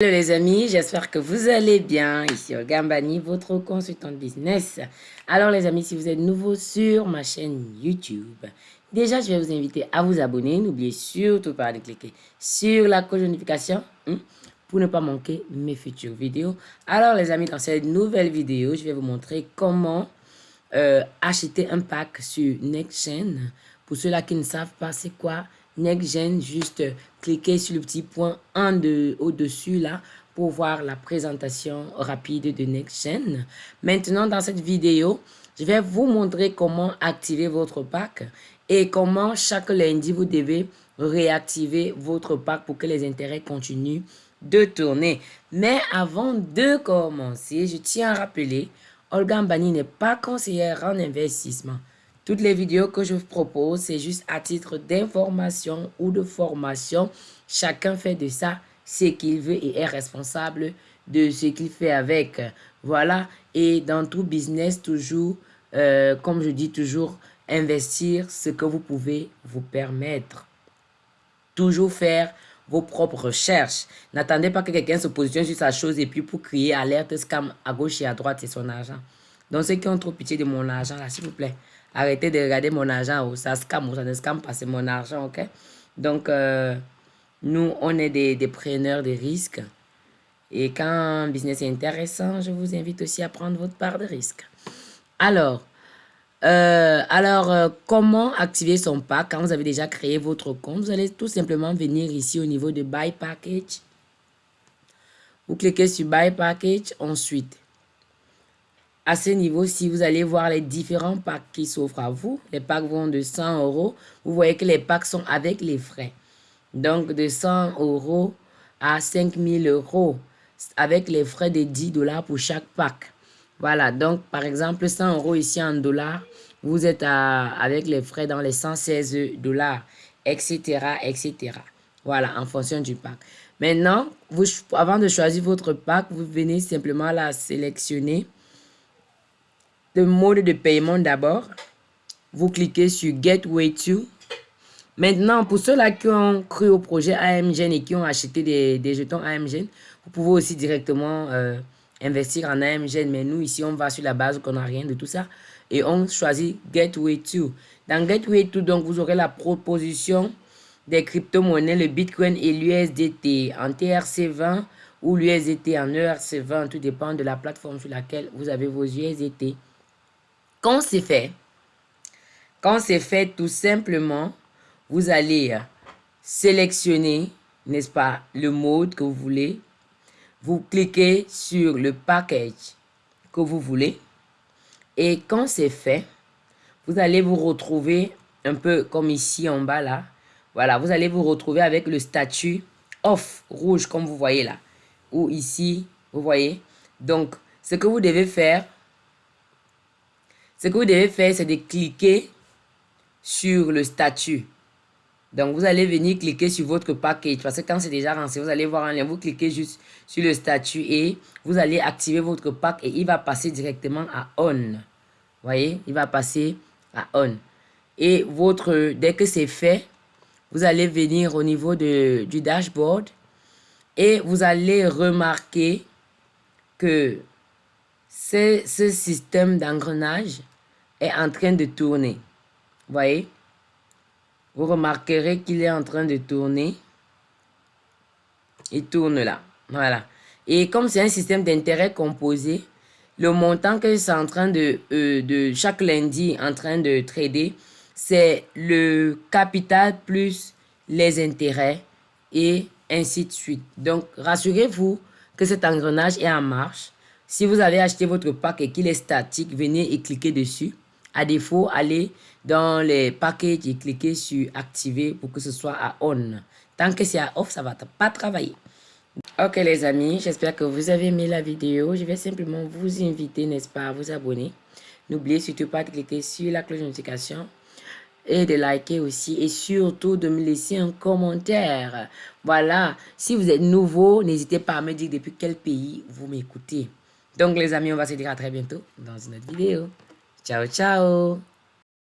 Hello les amis, j'espère que vous allez bien. Ici Gambani, votre consultant de business. Alors les amis, si vous êtes nouveau sur ma chaîne YouTube, déjà je vais vous inviter à vous abonner. N'oubliez surtout pas de cliquer sur la cloche de notification hein, pour ne pas manquer mes futures vidéos. Alors les amis, dans cette nouvelle vidéo, je vais vous montrer comment euh, acheter un pack sur NextGen. Pour ceux-là qui ne savent pas c'est quoi NextGen, juste cliquez sur le petit point en de, au-dessus là pour voir la présentation rapide de NextGen. Maintenant, dans cette vidéo, je vais vous montrer comment activer votre pack et comment chaque lundi, vous devez réactiver votre pack pour que les intérêts continuent de tourner. Mais avant de commencer, je tiens à rappeler, Olga Mbani n'est pas conseillère en investissement. Toutes les vidéos que je vous propose, c'est juste à titre d'information ou de formation. Chacun fait de ça ce qu'il veut et est responsable de ce qu'il fait avec. Voilà. Et dans tout business, toujours, euh, comme je dis toujours, investir ce que vous pouvez vous permettre. Toujours faire vos propres recherches. N'attendez pas que quelqu'un se positionne sur sa chose et puis pour crier alerte scam à gauche et à droite, c'est son argent. Donc ceux qui ont trop pitié de mon argent, là, s'il vous plaît, Arrêtez de regarder mon argent. Ça scam ou ça ne scam pas. C'est mon argent, ok? Donc, euh, nous, on est des, preneurs de risques. Et quand un business est intéressant, je vous invite aussi à prendre votre part de risque. Alors, euh, euh, comment activer son pack? Quand vous avez déjà créé votre compte Vous allez tout simplement venir ici au niveau de Buy Package. Vous cliquez sur Buy Package. Ensuite, à ce niveau, si vous allez voir les différents packs qui s'offrent à vous, les packs vont de 100 euros. Vous voyez que les packs sont avec les frais. Donc, de 100 euros à 5000 euros avec les frais de 10 dollars pour chaque pack. Voilà, donc par exemple, 100 euros ici en dollars, vous êtes avec les frais dans les 116 dollars, etc., etc. Voilà, en fonction du pack. Maintenant, avant de choisir votre pack, vous venez simplement la sélectionner mode de paiement d'abord. Vous cliquez sur Gateway to. Maintenant, pour ceux-là qui ont cru au projet AMGN et qui ont acheté des, jetons AMGN, vous pouvez aussi directement euh, investir en AMGN. Mais nous, ici, on va sur la base qu'on n'a rien de tout ça. Et on choisit Gateway to. Dans Gateway to, donc, vous aurez la proposition des crypto-monnaies, le Bitcoin et l'USDT en TRC20 ou l'USDT en ERC20. Tout dépend de la plateforme sur laquelle vous avez vos USDT. Quand c'est fait, quand c'est fait tout simplement, vous allez sélectionner, n'est-ce pas, le mode que vous voulez. Vous cliquez sur le package que vous voulez. Et quand c'est fait, vous allez vous retrouver un peu comme ici en bas là. Voilà, vous allez vous retrouver avec le statut off rouge comme vous voyez là. Ou ici, vous voyez. Donc, ce que vous devez faire, ce que vous devez faire, c'est de cliquer sur le statut. Donc, vous allez venir cliquer sur votre package parce que quand c'est déjà lancé, vous allez voir un lien. Vous cliquez juste sur le statut et vous allez activer votre pack et il va passer directement à on. voyez, il va passer à on. Et votre, dès que c'est fait, vous allez venir au niveau de, du dashboard et vous allez remarquer que ce système d'engrenage est en train de tourner. Voyez? Vous remarquerez qu'il est en train de tourner. Il tourne là. Voilà. Et comme c'est un système d'intérêt composé, le montant que c'est en train de, euh, de chaque lundi en train de trader, c'est le capital plus les intérêts et ainsi de suite. Donc, rassurez-vous que cet engrenage est en marche. Si vous avez acheté votre pack et qu'il est statique, venez et cliquez dessus. À défaut, allez dans les packages et cliquez sur activer pour que ce soit à on. Tant que c'est à off, ça ne va pas travailler. Ok les amis, j'espère que vous avez aimé la vidéo. Je vais simplement vous inviter, n'est-ce pas, à vous abonner. N'oubliez surtout pas de cliquer sur la cloche de notification et de liker aussi et surtout de me laisser un commentaire. Voilà, si vous êtes nouveau, n'hésitez pas à me dire depuis quel pays vous m'écoutez. Donc les amis, on va se dire à très bientôt dans une autre vidéo. Ciao, ciao